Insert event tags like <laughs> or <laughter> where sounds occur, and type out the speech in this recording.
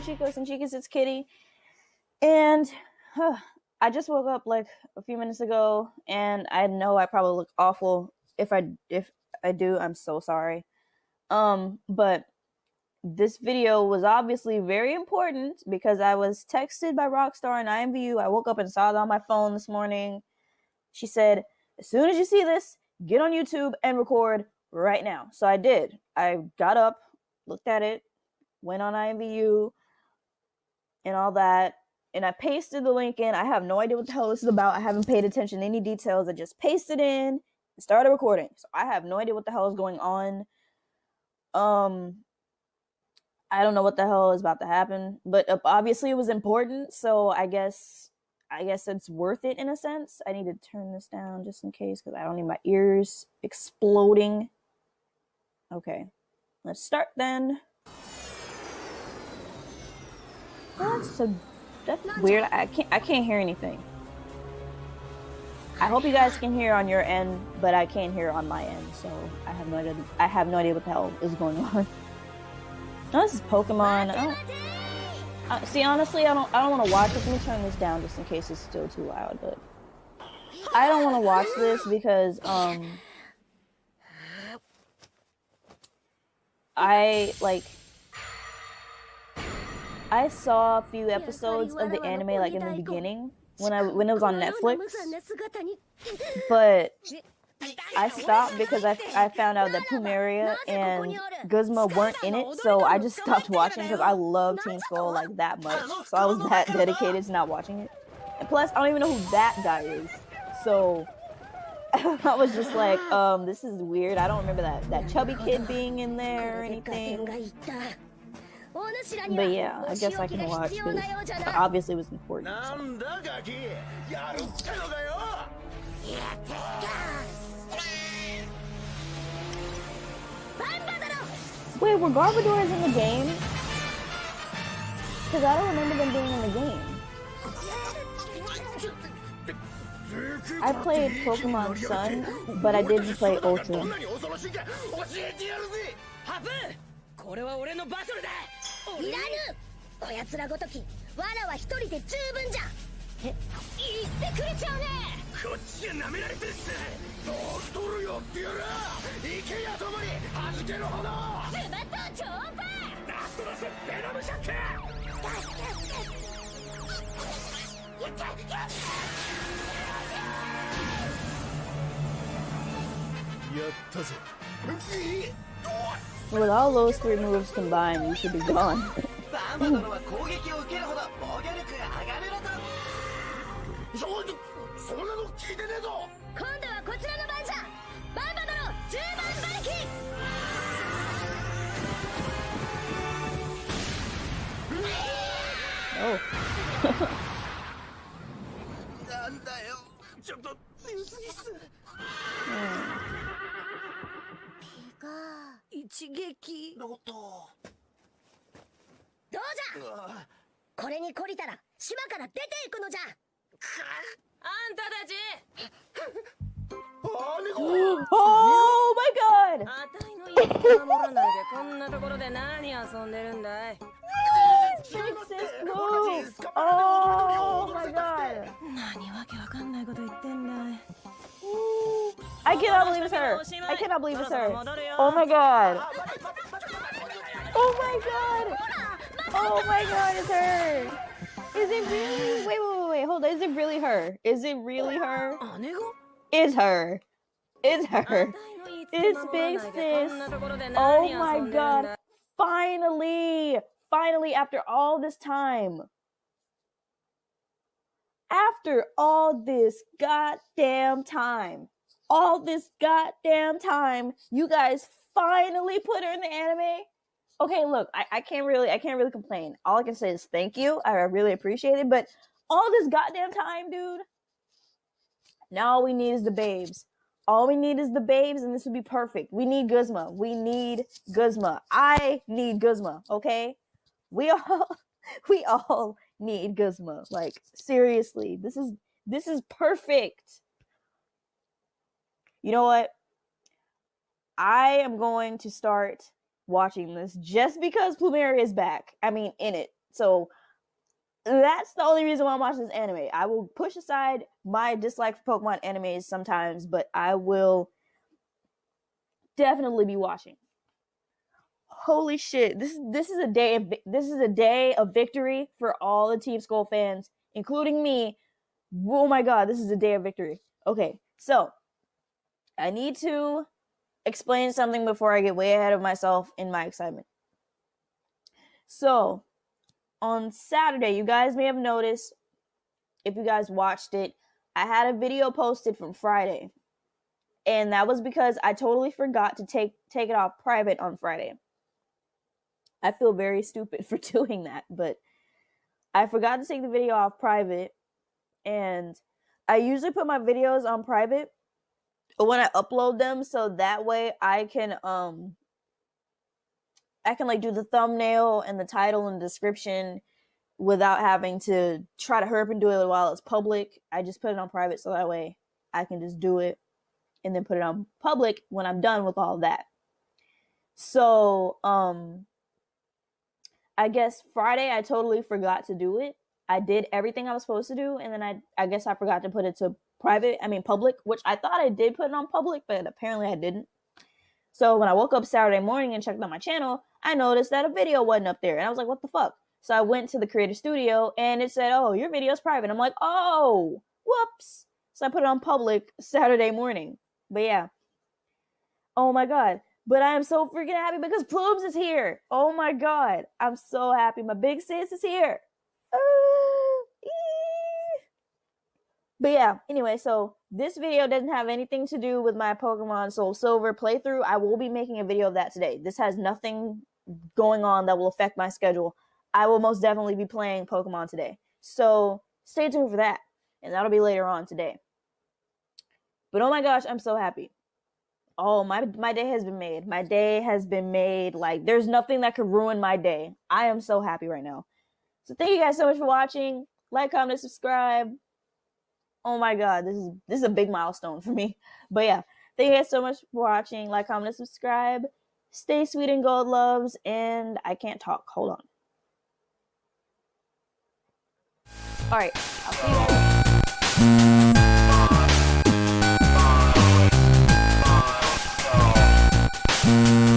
chicos and chicas, it's Kitty. And huh, I just woke up like a few minutes ago and I know I probably look awful. If I if I do, I'm so sorry. Um, but this video was obviously very important because I was texted by Rockstar and IMVU. I woke up and saw it on my phone this morning. She said, as soon as you see this, get on YouTube and record right now. So I did. I got up, looked at it, went on IMVU and all that, and I pasted the link in. I have no idea what the hell this is about. I haven't paid attention to any details. I just pasted in and started recording. So I have no idea what the hell is going on. Um, I don't know what the hell is about to happen, but obviously it was important. So I guess I guess it's worth it in a sense. I need to turn this down just in case because I don't need my ears exploding. Okay, let's start then. That's so that's weird. I can't I can't hear anything. I hope you guys can hear on your end, but I can't hear on my end, so I have no idea I have no idea what the hell is going <laughs> on. No, this is Pokemon. I don't, uh, see, honestly, I don't. I don't want to watch it. Let me turn this down just in case it's still too loud. But I don't want to watch this because um, I like. I saw a few episodes of the anime like in the beginning when I when it was on Netflix, but <laughs> I stopped because I, I found out that Plumeria and Guzma weren't in it, so I just stopped watching because I love Team Skull like that much. So I was that dedicated to not watching it. And plus, I don't even know who that guy is. So <laughs> I was just like, <sighs> um, this is weird. I don't remember that that chubby kid being in there or anything. But yeah, I guess I can watch because obviously it was important. So. Wait, were Garbodors in the game? Because I don't remember them being in the game. I played Pokemon Sun, but I didn't play Ultra. いらぬ。こやつらごときわらは一人で十分じゃ。え？言ってくれちゃうね。こっちが舐められてるっす。どう取るよってやら行けやともに弾けるほど。ズバッと超音波ラストラスベノムショック。やったぞ With all those three moves combined, you should be gone. そそんなの聞いてねえぞ今度はこちらの番じゃバンバ殿10番馬力なんだよちょっと強すぎっす、うん、ピカ一撃ロトどうじゃこれに懲りたら島から出ていくのじゃあんたたち Oh my god! あたいの家守らないでこんなところで何遊んでるんだい Sixes move! Oh my god! 何わけわかんないこと言ってんだい I cannot believe it's her! I cannot believe it's her! Oh my god! Oh my god! Oh my god, it's her! Is it really? Wait, wait, wait, wait. Hold on. Is it really her? Is it really her? Is her. Is her. It's big sis. Oh my god. Finally. Finally, after all this time. After all this goddamn time. All this goddamn time. You guys finally put her in the anime okay, look, I, I can't really I can't really complain. All I can say is thank you. I really appreciate it. But all this goddamn time, dude. Now all we need is the babes. All we need is the babes, and this would be perfect. We need Guzma. We need Guzma. I need Guzma. Okay, we <laughs> all we all need Guzma. Like seriously, this is this is perfect. You know what? I am going to start watching this just because Plumeria is back. I mean, in it. So that's the only reason why I'm watching this anime. I will push aside my dislike for Pokemon animes sometimes, but I will definitely be watching. Holy shit! This this is a day of this is a day of victory for all the Team Skull fans, including me. Oh my god, this is a day of victory. Okay, so I need to explain something before I get way ahead of myself in my excitement. So, on Saturday, you guys may have noticed if you guys watched it, I had a video posted from Friday. And that was because I totally forgot to take take it off private on Friday. I feel very stupid <laughs> for doing that, but I forgot to take the video off private and I usually put my videos on private when I upload them so that way I can um I can like do the thumbnail and the title and description without having to try to hurry up and do it while it's public. I just put it on private so that way I can just do it and then put it on public when I'm done with all that. So, um I guess Friday I totally forgot to do it. I did everything I was supposed to do and then I I guess I forgot to put it to private, I mean public, which I thought I did put it on public, but apparently I didn't. So when I woke up Saturday morning and checked on my channel, I noticed that a video wasn't up there. And I was like, what the fuck? So I went to the creator studio and it said, oh, your video's private. I'm like, oh, whoops. So I put it on public Saturday morning. But yeah. Oh my God. But I am so freaking happy because Plumes is here. Oh my God. I'm so happy. My big sis is here. Ah. But yeah, anyway, so this video doesn't have anything to do with my Pokemon Soul Silver playthrough. I will be making a video of that today. This has nothing going on that will affect my schedule. I will most definitely be playing Pokemon today. So stay tuned for that. And that'll be later on today. But oh my gosh, I'm so happy. Oh, my my day has been made. My day has been made. Like there's nothing that could ruin my day. I am so happy right now. So thank you guys so much for watching. Like, comment, subscribe. Oh my god, this is this is a big milestone for me. But yeah, thank you guys so much for watching. Like, comment, and subscribe. Stay sweet and gold loves, and I can't talk. Hold on. All right, I'll see you guys.